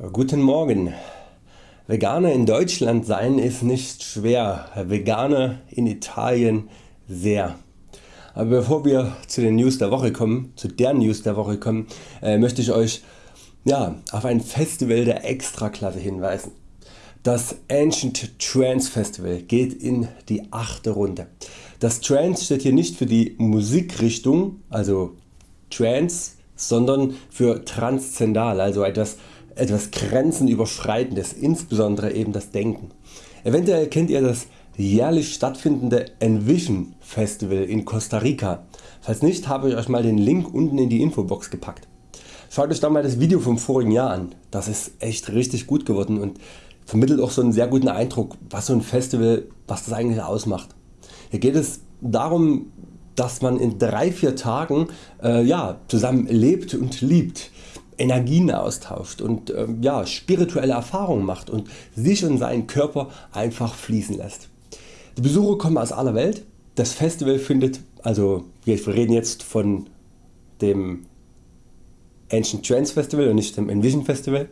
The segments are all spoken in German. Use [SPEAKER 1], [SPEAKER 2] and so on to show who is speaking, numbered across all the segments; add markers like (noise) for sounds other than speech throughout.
[SPEAKER 1] Guten Morgen. Veganer in Deutschland sein ist nicht schwer, Veganer in Italien sehr. Aber bevor wir zu den News der Woche kommen, zu der News der Woche kommen, äh, möchte ich Euch ja, auf ein Festival der Extraklasse hinweisen. Das Ancient Trance Festival geht in die 8. Runde. Das Trance steht hier nicht für die Musikrichtung, also Trance, sondern für transzendal, also etwas etwas grenzenüberschreitendes, insbesondere eben das Denken. Eventuell kennt ihr das jährlich stattfindende Envision Festival in Costa Rica. Falls nicht habe ich Euch mal den Link unten in die Infobox gepackt. Schaut Euch da mal das Video vom vorigen Jahr an. Das ist echt richtig gut geworden und vermittelt auch so einen sehr guten Eindruck was so ein Festival was das eigentlich ausmacht. Hier geht es darum dass man in 3-4 Tagen äh, ja, zusammen lebt und liebt. Energien austauscht und äh, ja, spirituelle Erfahrungen macht und sich und seinen Körper einfach fließen lässt. Die Besucher kommen aus aller Welt. Das Festival findet, also wir reden jetzt von dem Ancient Trance Festival und nicht dem Envision Festival.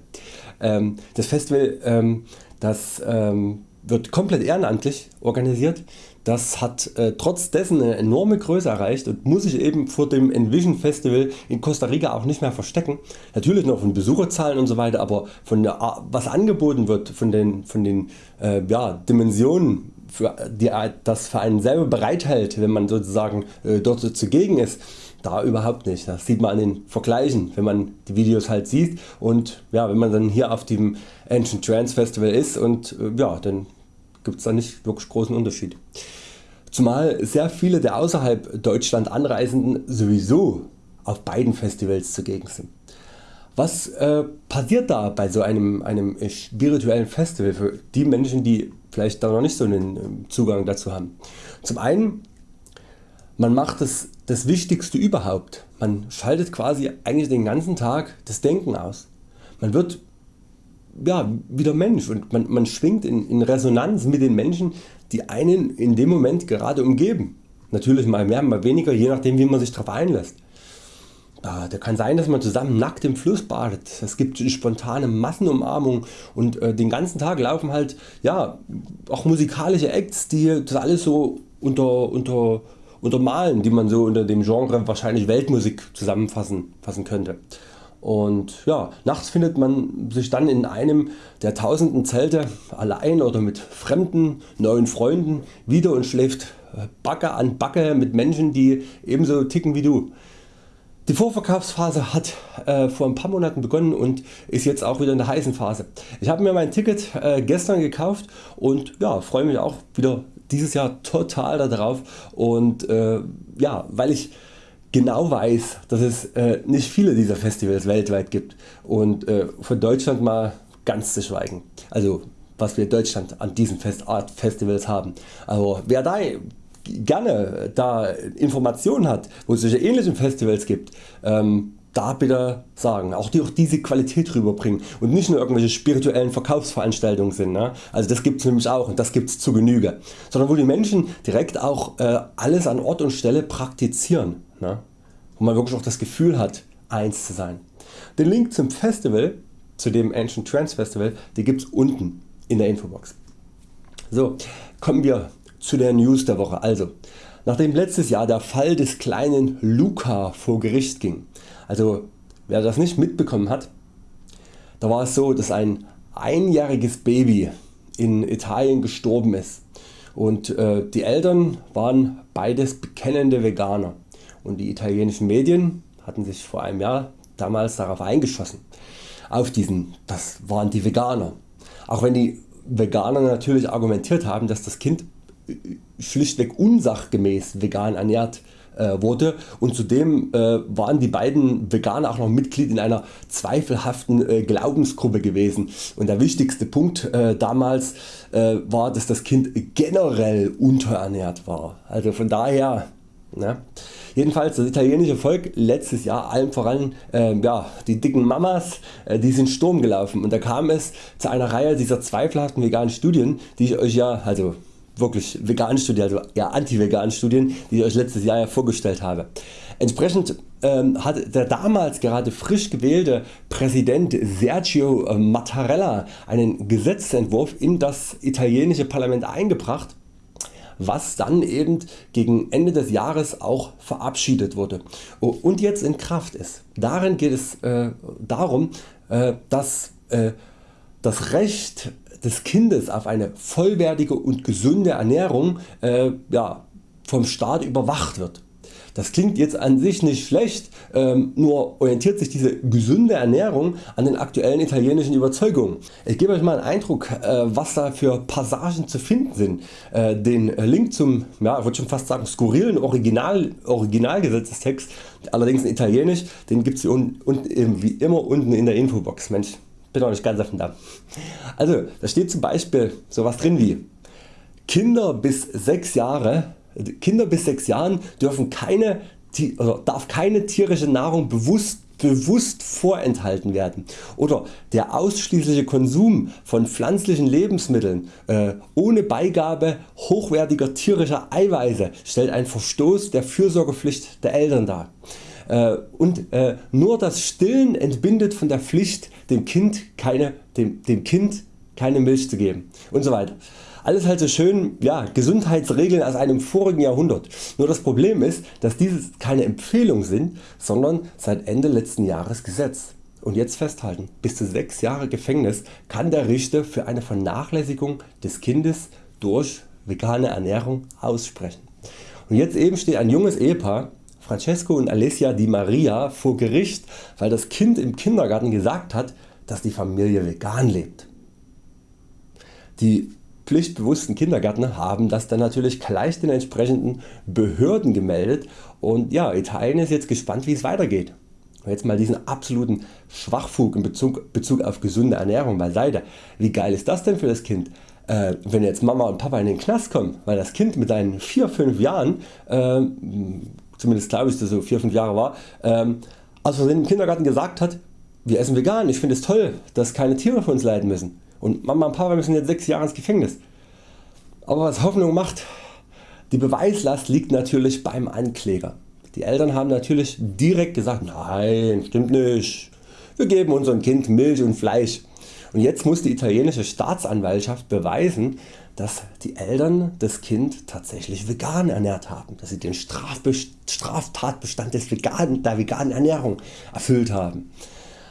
[SPEAKER 1] Ähm, das Festival ähm, das ähm, wird komplett ehrenamtlich organisiert. Das hat äh, trotz dessen eine enorme Größe erreicht und muss sich eben vor dem Envision Festival in Costa Rica auch nicht mehr verstecken. Natürlich noch von Besucherzahlen und so weiter, aber von der, was angeboten wird, von den, von den äh, ja, Dimensionen für, die das für einen selber bereithält, wenn man sozusagen äh, dort zugegen ist, da überhaupt nicht. Das sieht man an den Vergleichen, wenn man die Videos halt sieht und ja, wenn man dann hier auf dem Ancient Trance Festival ist und äh, ja, dann gibt es da nicht wirklich großen Unterschied. Zumal sehr viele der außerhalb Deutschland Anreisenden sowieso auf beiden Festivals zugegen sind. Was äh, passiert da bei so einem, einem spirituellen Festival für die Menschen die vielleicht da noch nicht so einen ähm, Zugang dazu haben? Zum einen man macht das, das Wichtigste überhaupt, man schaltet quasi eigentlich den ganzen Tag das Denken aus. Man wird ja, wieder Mensch und man, man schwingt in, in Resonanz mit den Menschen die einen in dem Moment gerade umgeben. Natürlich mal mehr, mal weniger, je nachdem wie man sich darauf einlässt. Da kann sein dass man zusammen nackt im Fluss badet, es gibt spontane Massenumarmung und äh, den ganzen Tag laufen halt ja, auch musikalische Acts die das alles so unter, unter, untermalen die man so unter dem Genre wahrscheinlich Weltmusik zusammenfassen fassen könnte. Und ja, nachts findet man sich dann in einem der tausenden Zelte allein oder mit fremden neuen Freunden wieder und schläft äh, Backe an Backe mit Menschen die ebenso ticken wie du. Die Vorverkaufsphase hat äh, vor ein paar Monaten begonnen und ist jetzt auch wieder in der heißen Phase. Ich habe mir mein Ticket äh, gestern gekauft und ja, freue mich auch wieder dieses Jahr total darauf und äh, ja, weil ich genau weiß dass es äh, nicht viele dieser Festivals weltweit gibt und äh, von Deutschland mal ganz zu schweigen. Also was wir in Deutschland an diesen Art Festivals haben. Aber wer da gerne da Informationen hat wo es solche ähnlichen Festivals gibt, ähm, da bitte sagen, auch die auch diese Qualität rüberbringen und nicht nur irgendwelche spirituellen Verkaufsveranstaltungen sind. Ne? Also das gibt es nämlich auch und das gibt es zu Genüge. Sondern wo die Menschen direkt auch äh, alles an Ort und Stelle praktizieren. Ne? Wo man wirklich auch das Gefühl hat eins zu sein. Den Link zum Festival, zu dem Ancient Trance Festival, die gibt es unten in der Infobox. So, kommen wir zu der News der Woche. Also, nachdem letztes Jahr der Fall des kleinen Luca vor Gericht ging, also wer das nicht mitbekommen hat, da war es so dass ein einjähriges Baby in Italien gestorben ist und äh, die Eltern waren beides bekennende Veganer und die italienischen Medien hatten sich vor einem Jahr damals darauf eingeschossen. Auf diesen, das waren die Veganer. Auch wenn die Veganer natürlich argumentiert haben dass das Kind schlichtweg unsachgemäß vegan ernährt äh, wurde und zudem äh, waren die beiden Veganer auch noch Mitglied in einer zweifelhaften äh, Glaubensgruppe gewesen und der wichtigste Punkt damals war dass das Kind generell unterernährt war. Also von daher Ne? Jedenfalls das italienische Volk letztes Jahr allen voran äh, ja, die dicken Mamas äh, die sind Sturm gelaufen und da kam es zu einer Reihe dieser zweifelhaften veganen Studien die ich Euch ja also wirklich vegan Studien, also ja anti-vegan Studien, die ich Euch letztes Jahr ja vorgestellt habe. Entsprechend ähm, hat der damals gerade frisch gewählte Präsident Sergio Mattarella einen Gesetzentwurf in das italienische Parlament eingebracht was dann eben gegen Ende des Jahres auch verabschiedet wurde und jetzt in Kraft ist. Darin geht es äh, darum äh, dass äh, das Recht des Kindes auf eine vollwertige und gesunde Ernährung äh, ja, vom Staat überwacht wird. Das klingt jetzt an sich nicht schlecht, ähm, nur orientiert sich diese gesunde Ernährung an den aktuellen italienischen Überzeugungen. Ich gebe Euch mal einen Eindruck äh, was da für Passagen zu finden sind. Äh, den Link zum ja, ich schon fast sagen skurrilen Original, Originalgesetzestext, allerdings in Italienisch, den gibt es wie immer unten in der Infobox. Mensch, bin auch nicht ganz auf dem. Also da steht zum Beispiel sowas drin wie Kinder bis 6 Jahre Kinder bis 6 Jahren dürfen keine, darf keine tierische Nahrung bewusst bewusst vorenthalten werden oder der ausschließliche Konsum von pflanzlichen Lebensmitteln äh, ohne Beigabe hochwertiger tierischer Eiweiße stellt einen Verstoß der Fürsorgepflicht der Eltern dar. Äh, und äh, nur das Stillen entbindet von der Pflicht dem Kind keine, dem, dem kind keine Milch zu geben und so weiter. Alles halt so schön ja, Gesundheitsregeln aus einem vorigen Jahrhundert. Nur das Problem ist, dass diese keine Empfehlung sind, sondern seit Ende letzten Jahres Gesetz. Und jetzt festhalten, bis zu 6 Jahre Gefängnis kann der Richter für eine Vernachlässigung des Kindes durch vegane Ernährung aussprechen. Und jetzt eben steht ein junges Ehepaar Francesco und Alessia Di Maria vor Gericht weil das Kind im Kindergarten gesagt hat dass die Familie vegan lebt. Die pflichtbewussten Kindergärtner haben das dann natürlich gleich den entsprechenden Behörden gemeldet und ja, Italien ist jetzt gespannt wie es weitergeht. Jetzt mal diesen absoluten Schwachfug in Bezug, Bezug auf gesunde Ernährung beiseite. Wie geil ist das denn für das Kind? Äh, wenn jetzt Mama und Papa in den Knast kommen, weil das Kind mit seinen 4-5 Jahren, äh, zumindest glaube ich dass so 4-5 Jahre war, äh, aus im Kindergarten gesagt hat, wir essen vegan, ich finde es toll, dass keine Tiere für uns leiden müssen und Mama und Papa müssen jetzt 6 Jahre ins Gefängnis. Aber was Hoffnung macht, die Beweislast liegt natürlich beim Ankläger. Die Eltern haben natürlich direkt gesagt, nein stimmt nicht, wir geben unserem Kind Milch und Fleisch. Und jetzt muss die italienische Staatsanwaltschaft beweisen, dass die Eltern das Kind tatsächlich vegan ernährt haben, dass sie den Straftatbestand des veganen, der veganen Ernährung erfüllt haben.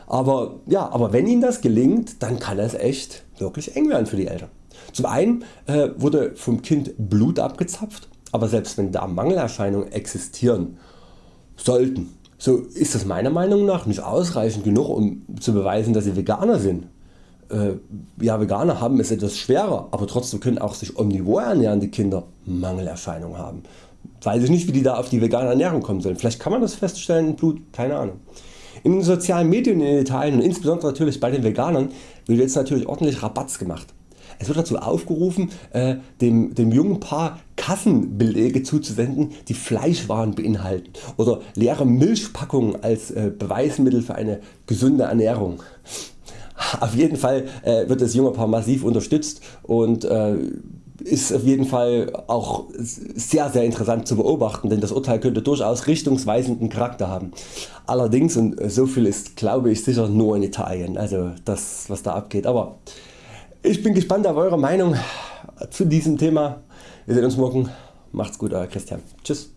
[SPEAKER 1] Aber, ja, aber wenn Ihnen das gelingt, dann kann es echt wirklich eng werden für die Eltern. Zum einen äh, wurde vom Kind Blut abgezapft, aber selbst wenn da Mangelerscheinungen existieren sollten, so ist das meiner Meinung nach nicht ausreichend genug um zu beweisen dass sie Veganer sind. Äh, ja Veganer haben es etwas schwerer, aber trotzdem können auch sich omnivor ernährende Kinder Mangelerscheinungen haben. Weiß ich nicht wie die da auf die vegane Ernährung kommen sollen. Vielleicht kann man das feststellen Blut, keine Ahnung. In den sozialen Medien in Italien und insbesondere natürlich bei den Veganern wird jetzt natürlich ordentlich Rabatz gemacht. Es wird dazu aufgerufen äh, dem, dem jungen Paar Kassenbelege zuzusenden die Fleischwaren beinhalten oder leere Milchpackungen als äh, Beweismittel für eine gesunde Ernährung. (laughs) Auf jeden Fall äh, wird das junge Paar massiv unterstützt und äh, ist auf jeden Fall auch sehr sehr interessant zu beobachten, denn das Urteil könnte durchaus richtungsweisenden Charakter haben. Allerdings und so viel ist glaube ich sicher nur in Italien, also das was da abgeht. Aber ich bin gespannt auf Eure Meinung zu diesem Thema. Wir sehen uns morgen. Macht's gut Euer Christian. Tschüss.